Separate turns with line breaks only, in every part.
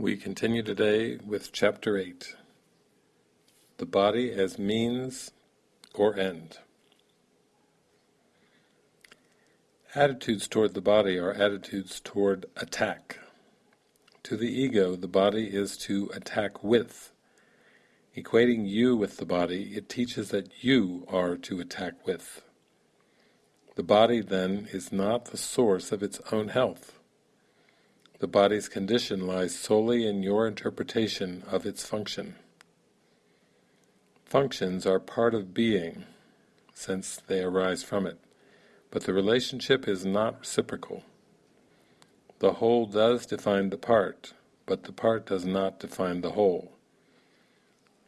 We continue today with Chapter 8 The Body as Means or End. Attitudes toward the body are attitudes toward attack. To the ego, the body is to attack with. Equating you with the body, it teaches that you are to attack with. The body, then, is not the source of its own health. The body's condition lies solely in your interpretation of its function. Functions are part of being, since they arise from it, but the relationship is not reciprocal. The whole does define the part, but the part does not define the whole.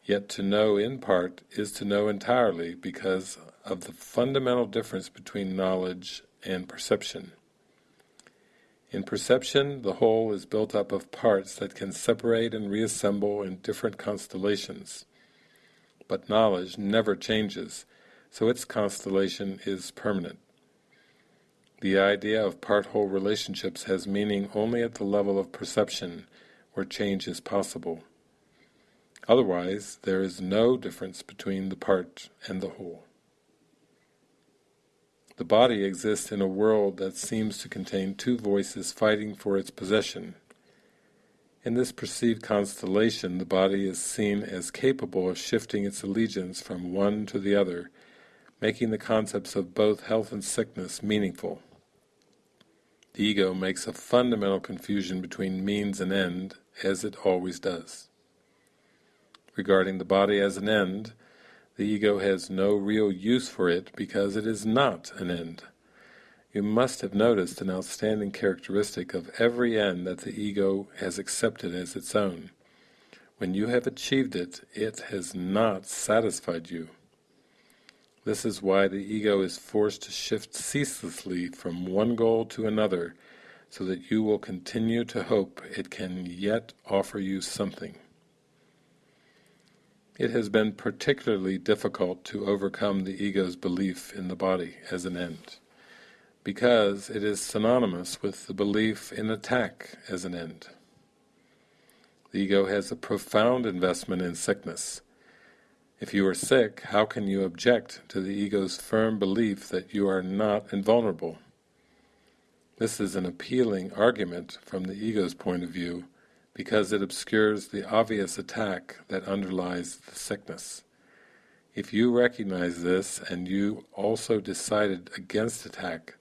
Yet to know in part is to know entirely because of the fundamental difference between knowledge and perception. In perception, the whole is built up of parts that can separate and reassemble in different constellations. But knowledge never changes, so its constellation is permanent. The idea of part-whole relationships has meaning only at the level of perception, where change is possible. Otherwise, there is no difference between the part and the whole. The body exists in a world that seems to contain two voices fighting for its possession. In this perceived constellation, the body is seen as capable of shifting its allegiance from one to the other, making the concepts of both health and sickness meaningful. The ego makes a fundamental confusion between means and end, as it always does. Regarding the body as an end, the ego has no real use for it because it is not an end. You must have noticed an outstanding characteristic of every end that the ego has accepted as its own. When you have achieved it, it has not satisfied you. This is why the ego is forced to shift ceaselessly from one goal to another, so that you will continue to hope it can yet offer you something. It has been particularly difficult to overcome the ego's belief in the body as an end, because it is synonymous with the belief in attack as an end. The ego has a profound investment in sickness. If you are sick, how can you object to the ego's firm belief that you are not invulnerable? This is an appealing argument from the ego's point of view, because it obscures the obvious attack that underlies the sickness. If you recognize this and you also decided against attack,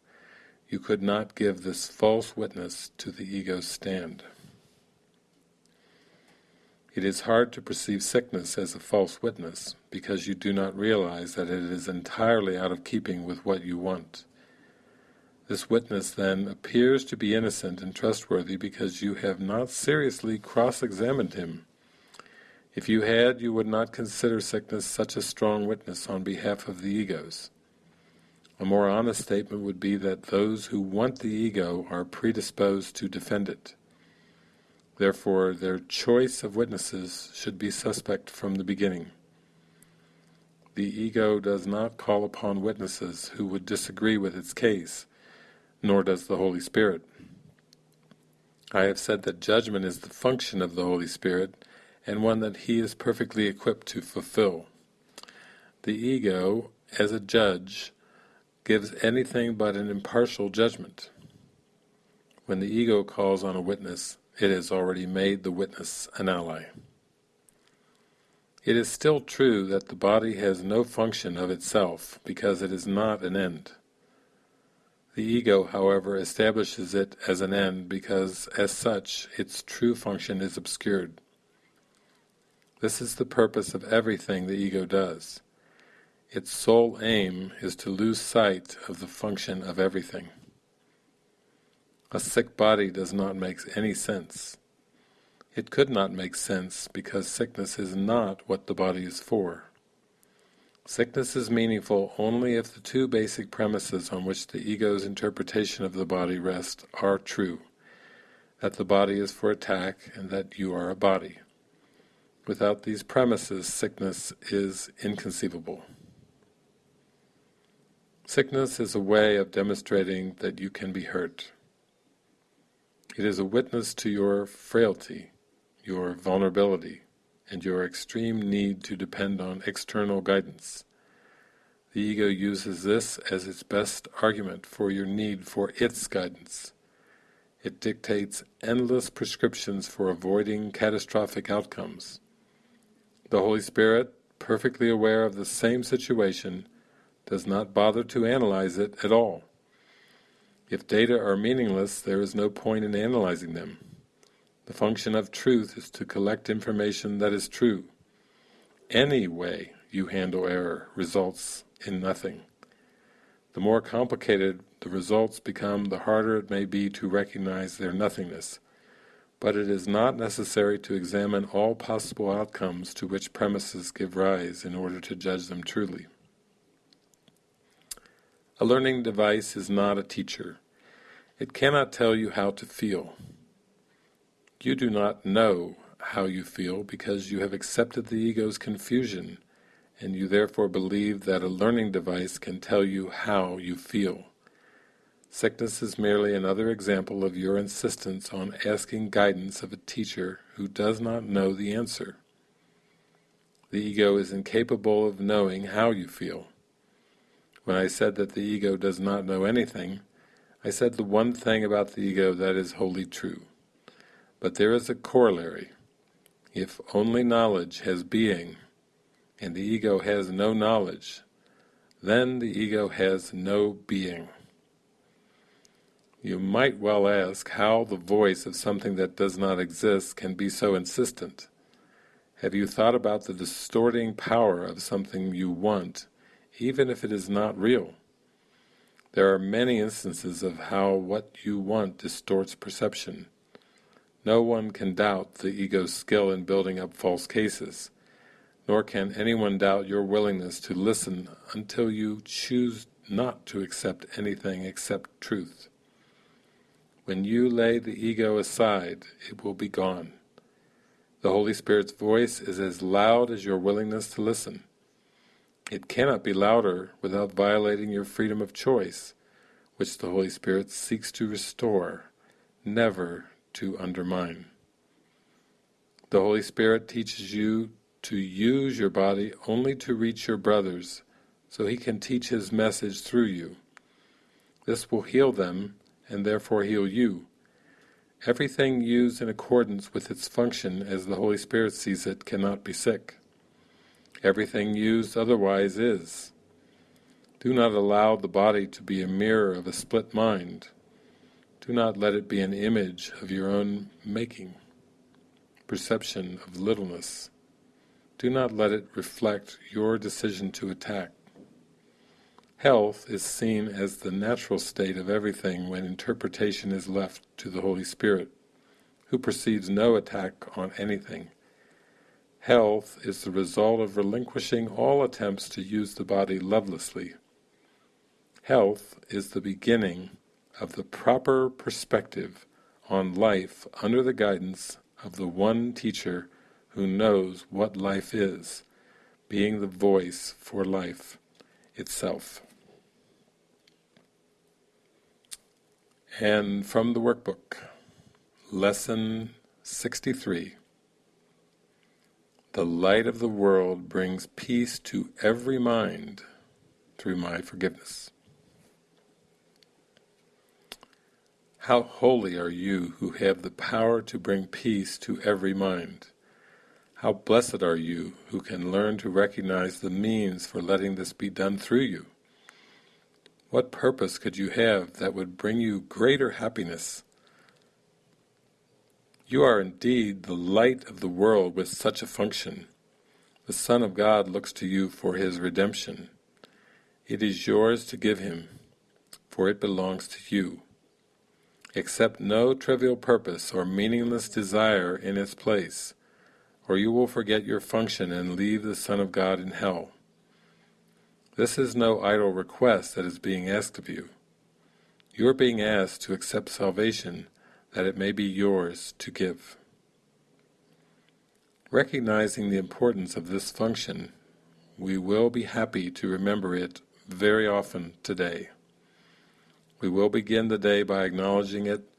you could not give this false witness to the ego's stand. It is hard to perceive sickness as a false witness, because you do not realize that it is entirely out of keeping with what you want. This witness, then, appears to be innocent and trustworthy because you have not seriously cross-examined him. If you had, you would not consider sickness such a strong witness on behalf of the egos. A more honest statement would be that those who want the ego are predisposed to defend it. Therefore, their choice of witnesses should be suspect from the beginning. The ego does not call upon witnesses who would disagree with its case, nor does the Holy Spirit. I have said that judgment is the function of the Holy Spirit, and one that He is perfectly equipped to fulfill. The ego, as a judge, gives anything but an impartial judgment. When the ego calls on a witness, it has already made the witness an ally. It is still true that the body has no function of itself, because it is not an end. The ego, however, establishes it as an end because, as such, its true function is obscured. This is the purpose of everything the ego does. Its sole aim is to lose sight of the function of everything. A sick body does not make any sense. It could not make sense because sickness is not what the body is for. Sickness is meaningful only if the two basic premises on which the ego's interpretation of the body rests are true, that the body is for attack and that you are a body. Without these premises, sickness is inconceivable. Sickness is a way of demonstrating that you can be hurt. It is a witness to your frailty, your vulnerability, and your extreme need to depend on external guidance. The ego uses this as its best argument for your need for its guidance. It dictates endless prescriptions for avoiding catastrophic outcomes. The Holy Spirit, perfectly aware of the same situation, does not bother to analyze it at all. If data are meaningless, there is no point in analyzing them. The function of truth is to collect information that is true. Any way you handle error results in nothing. The more complicated the results become, the harder it may be to recognize their nothingness. But it is not necessary to examine all possible outcomes to which premises give rise in order to judge them truly. A learning device is not a teacher. It cannot tell you how to feel. You do not know how you feel because you have accepted the ego's confusion and you therefore believe that a learning device can tell you how you feel. Sickness is merely another example of your insistence on asking guidance of a teacher who does not know the answer. The ego is incapable of knowing how you feel. When I said that the ego does not know anything, I said the one thing about the ego that is wholly true. But there is a corollary. If only knowledge has being, and the ego has no knowledge, then the ego has no being. You might well ask how the voice of something that does not exist can be so insistent. Have you thought about the distorting power of something you want, even if it is not real? There are many instances of how what you want distorts perception. No one can doubt the ego's skill in building up false cases nor can anyone doubt your willingness to listen until you choose not to accept anything except truth. When you lay the ego aside, it will be gone. The Holy Spirit's voice is as loud as your willingness to listen. It cannot be louder without violating your freedom of choice, which the Holy Spirit seeks to restore, never to undermine. The Holy Spirit teaches you to use your body only to reach your brothers, so he can teach his message through you. This will heal them, and therefore heal you. Everything used in accordance with its function as the Holy Spirit sees it cannot be sick. Everything used otherwise is. Do not allow the body to be a mirror of a split mind. Do not let it be an image of your own making, perception of littleness. Do not let it reflect your decision to attack. Health is seen as the natural state of everything when interpretation is left to the Holy Spirit, who perceives no attack on anything. Health is the result of relinquishing all attempts to use the body lovelessly. Health is the beginning of the proper perspective on life under the guidance of the one teacher who knows what life is, being the voice for life itself. And from the workbook, Lesson 63 The light of the world brings peace to every mind through my forgiveness. How holy are you who have the power to bring peace to every mind. How blessed are you who can learn to recognize the means for letting this be done through you. What purpose could you have that would bring you greater happiness? You are indeed the light of the world with such a function. The Son of God looks to you for His redemption. It is yours to give Him, for it belongs to you. Accept no trivial purpose or meaningless desire in its place, or you will forget your function and leave the Son of God in hell. This is no idle request that is being asked of you. You are being asked to accept salvation that it may be yours to give. Recognizing the importance of this function, we will be happy to remember it very often today. We will begin the day by acknowledging it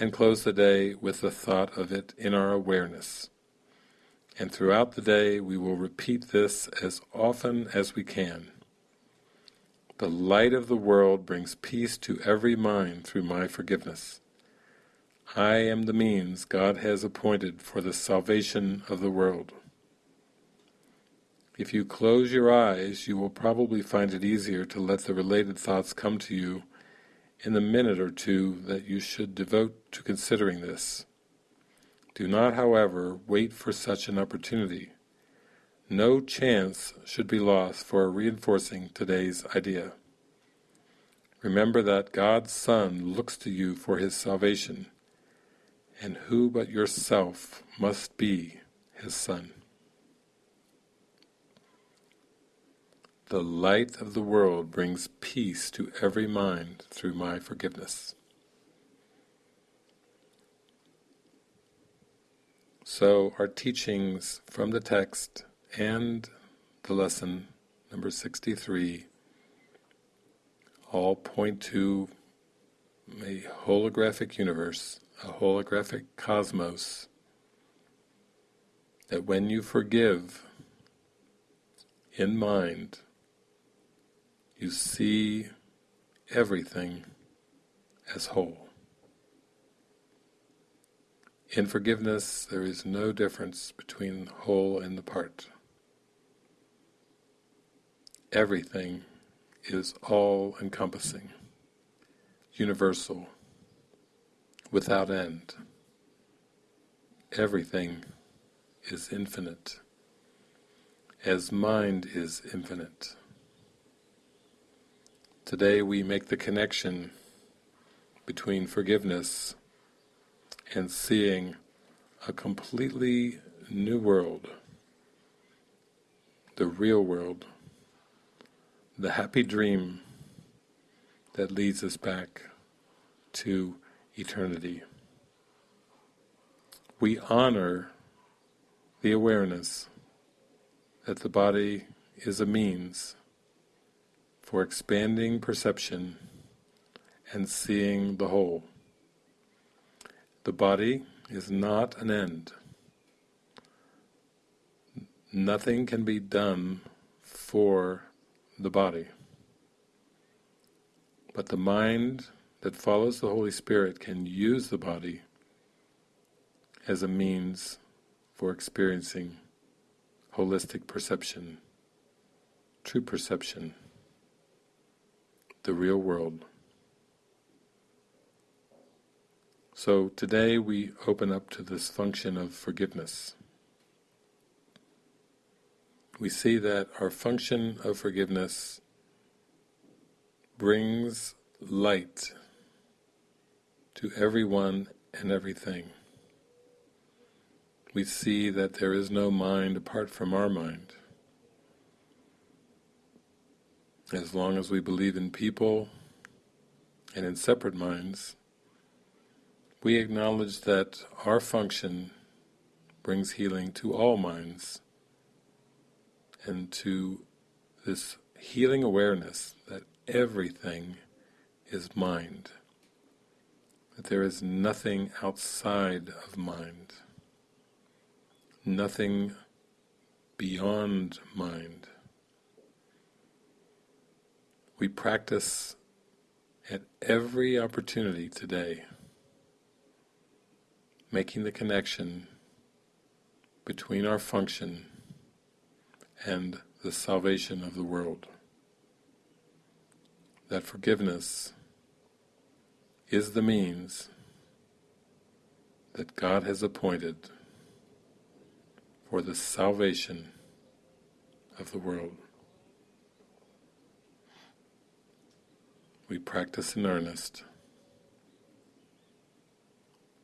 and close the day with the thought of it in our awareness. And throughout the day we will repeat this as often as we can. The light of the world brings peace to every mind through my forgiveness. I am the means God has appointed for the salvation of the world. If you close your eyes, you will probably find it easier to let the related thoughts come to you in the minute or two that you should devote to considering this. Do not, however, wait for such an opportunity. No chance should be lost for reinforcing today's idea. Remember that God's Son looks to you for His salvation, and who but yourself must be His Son? The light of the world brings peace to every mind through my forgiveness. So our teachings from the text and the lesson number 63 all point to a holographic universe, a holographic cosmos, that when you forgive in mind, you see everything as whole. In forgiveness, there is no difference between the whole and the part. Everything is all-encompassing, universal, without end. Everything is infinite, as mind is infinite. Today we make the connection between forgiveness and seeing a completely new world, the real world, the happy dream that leads us back to eternity. We honor the awareness that the body is a means for expanding perception and seeing the whole. The body is not an end. Nothing can be done for the body. But the mind that follows the Holy Spirit can use the body as a means for experiencing holistic perception, true perception the real world. So today we open up to this function of forgiveness. We see that our function of forgiveness brings light to everyone and everything. We see that there is no mind apart from our mind. As long as we believe in people and in separate minds, we acknowledge that our function brings healing to all minds and to this healing awareness that everything is mind, that there is nothing outside of mind, nothing beyond mind we practice at every opportunity today, making the connection between our function and the salvation of the world. That forgiveness is the means that God has appointed for the salvation of the world. we practice in earnest,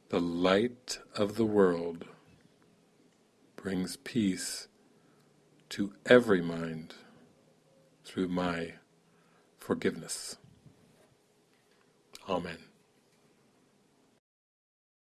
the light of the world brings peace to every mind through my forgiveness. Amen.